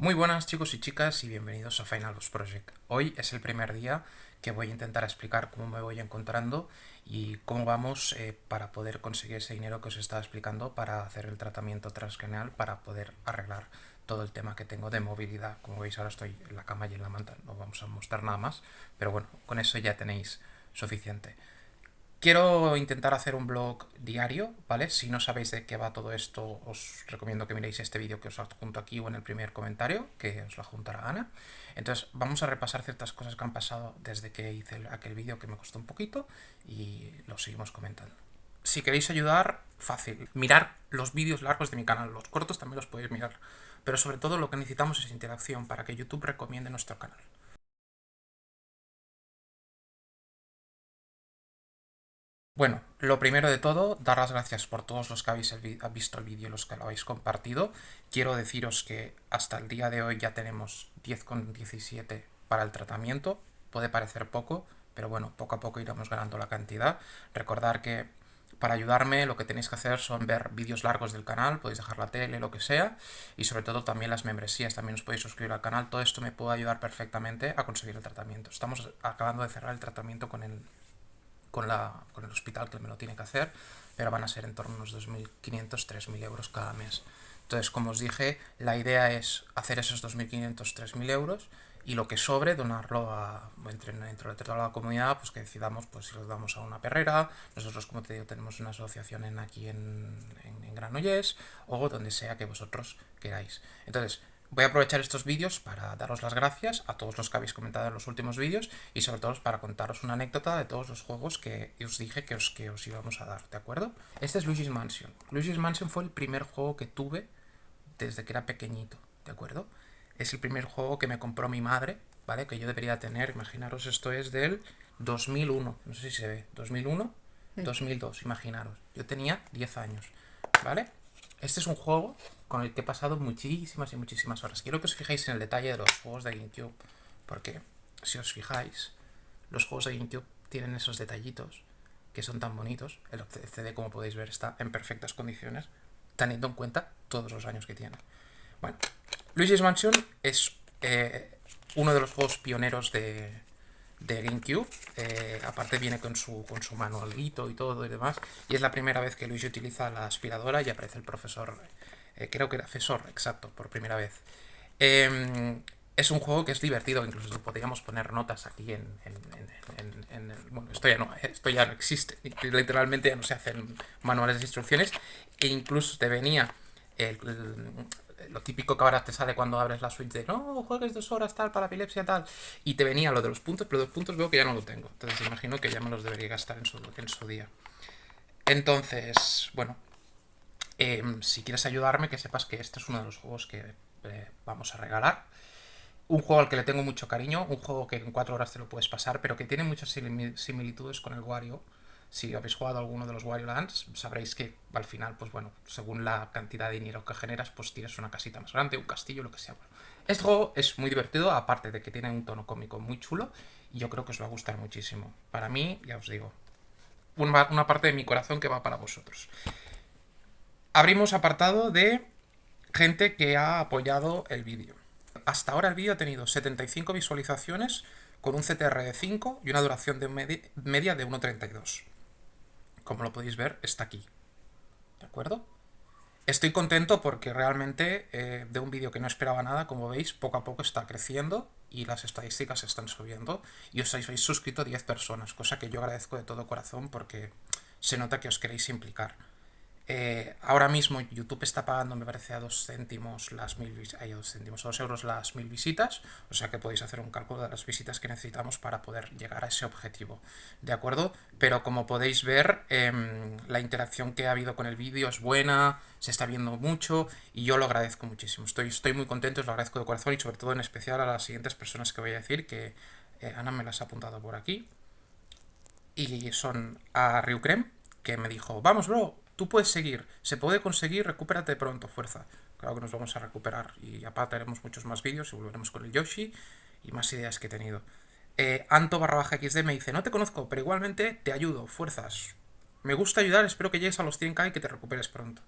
Muy buenas chicos y chicas y bienvenidos a Final Boss Project. Hoy es el primer día que voy a intentar explicar cómo me voy encontrando y cómo vamos eh, para poder conseguir ese dinero que os estaba explicando para hacer el tratamiento transcranial para poder arreglar todo el tema que tengo de movilidad. Como veis ahora estoy en la cama y en la manta, no vamos a mostrar nada más, pero bueno, con eso ya tenéis suficiente. Quiero intentar hacer un blog diario, ¿vale? Si no sabéis de qué va todo esto, os recomiendo que miréis este vídeo que os adjunto aquí o en el primer comentario, que os lo adjuntará Ana. Entonces, vamos a repasar ciertas cosas que han pasado desde que hice aquel vídeo que me costó un poquito y lo seguimos comentando. Si queréis ayudar, fácil. Mirar los vídeos largos de mi canal, los cortos también los podéis mirar. Pero sobre todo lo que necesitamos es interacción para que YouTube recomiende nuestro canal. Bueno, lo primero de todo, dar las gracias por todos los que habéis visto el vídeo y los que lo habéis compartido. Quiero deciros que hasta el día de hoy ya tenemos 10,17 para el tratamiento. Puede parecer poco, pero bueno, poco a poco iremos ganando la cantidad. Recordar que para ayudarme lo que tenéis que hacer son ver vídeos largos del canal, podéis dejar la tele, lo que sea, y sobre todo también las membresías, también os podéis suscribir al canal, todo esto me puede ayudar perfectamente a conseguir el tratamiento. Estamos acabando de cerrar el tratamiento con el con, la, con el hospital que me lo tiene que hacer, pero van a ser en torno a unos 2.500, 3.000 euros cada mes. Entonces, como os dije, la idea es hacer esos 2.500, 3.000 euros y lo que sobre donarlo a, entre, dentro de la comunidad, pues que decidamos pues si los damos a una perrera, nosotros como te digo tenemos una asociación en, aquí en, en, en Granollers o donde sea que vosotros queráis. Entonces, Voy a aprovechar estos vídeos para daros las gracias a todos los que habéis comentado en los últimos vídeos y sobre todo para contaros una anécdota de todos los juegos que os dije que os, que os íbamos a dar, ¿de acuerdo? Este es Luigi's Mansion. Luigi's Mansion fue el primer juego que tuve desde que era pequeñito, ¿de acuerdo? Es el primer juego que me compró mi madre, ¿vale? Que yo debería tener, imaginaros, esto es del 2001, no sé si se ve, 2001, 2002, imaginaros. Yo tenía 10 años, ¿vale? Este es un juego con el que he pasado muchísimas y muchísimas horas. Quiero que os fijéis en el detalle de los juegos de GameCube, porque si os fijáis, los juegos de GameCube tienen esos detallitos que son tan bonitos. El CD, como podéis ver, está en perfectas condiciones, teniendo en cuenta todos los años que tiene. Bueno, Luigi's Mansion es eh, uno de los juegos pioneros de, de GameCube. Eh, aparte viene con su, con su manualito y todo y demás. Y es la primera vez que Luigi utiliza la aspiradora y aparece el profesor eh, creo que era Fesor, exacto, por primera vez. Em, es un juego que es divertido, incluso podríamos poner notas aquí en... bueno, esto ya, no, esto ya no existe, literalmente ya no se hacen manuales de instrucciones, e incluso te venía lo típico que ahora te sale cuando abres la Switch de no, juegues dos horas tal para epilepsia tal, y te venía lo de los puntos, pero los puntos veo que ya no lo tengo, entonces imagino que ya me los debería gastar en su, en su día. Entonces, bueno, Em, si quieres ayudarme, que sepas que este es uno de los juegos que eh, vamos a regalar. Un juego al que le tengo mucho cariño, un juego que en cuatro horas te lo puedes pasar, pero que tiene muchas similitudes con el Wario. Si habéis jugado alguno de los Wario Lands, sabréis que al final, pues bueno, según la cantidad de dinero que generas, pues tienes una casita más grande, un castillo, lo que sea. este juego es muy divertido, aparte de que tiene un tono cómico muy chulo, y yo creo que os va a gustar muchísimo. Para mí, ya os digo, una parte de mi corazón que va para vosotros. Abrimos apartado de gente que ha apoyado el vídeo. Hasta ahora el vídeo ha tenido 75 visualizaciones con un CTR de 5 y una duración de media de 1.32. Como lo podéis ver, está aquí. ¿De acuerdo? Estoy contento porque realmente eh, de un vídeo que no esperaba nada, como veis, poco a poco está creciendo y las estadísticas están subiendo y os habéis suscrito 10 personas, cosa que yo agradezco de todo corazón porque se nota que os queréis implicar. Eh, ahora mismo YouTube está pagando, me parece, a dos céntimos las mil hay dos céntimos, a dos euros las mil visitas, o sea que podéis hacer un cálculo de las visitas que necesitamos para poder llegar a ese objetivo, ¿de acuerdo? Pero como podéis ver, em, la interacción que ha habido con el vídeo es buena, se está viendo mucho y yo lo agradezco muchísimo. Estoy, estoy muy contento, os lo agradezco de corazón y sobre todo en especial a las siguientes personas que voy a decir, que eh, Ana me las ha apuntado por aquí, y son a Ryukrem, que me dijo, vamos bro, Tú puedes seguir, se puede conseguir, recupérate pronto, fuerza. Claro que nos vamos a recuperar y aparte haremos muchos más vídeos y volveremos con el Yoshi y más ideas que he tenido. Eh, Anto barra baja XD me dice, no te conozco, pero igualmente te ayudo, fuerzas. Me gusta ayudar, espero que llegues a los 100k y que te recuperes pronto.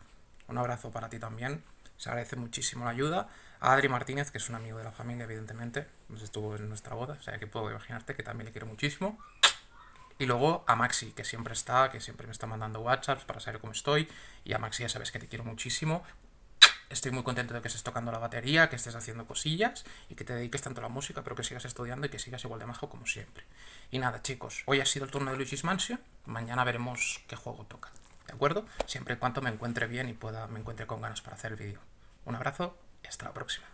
un abrazo para ti también. Se agradece muchísimo la ayuda. A Adri Martínez, que es un amigo de la familia, evidentemente, pues estuvo en nuestra boda, o sea que puedo imaginarte que también le quiero muchísimo. Y luego a Maxi, que siempre está, que siempre me está mandando WhatsApps para saber cómo estoy. Y a Maxi ya sabes que te quiero muchísimo. Estoy muy contento de que estés tocando la batería, que estés haciendo cosillas y que te dediques tanto a la música, pero que sigas estudiando y que sigas igual de majo como siempre. Y nada, chicos, hoy ha sido el turno de Luigi's Mansion. Mañana veremos qué juego toca. ¿De acuerdo? Siempre y cuando me encuentre bien y pueda, me encuentre con ganas para hacer el vídeo. Un abrazo y hasta la próxima.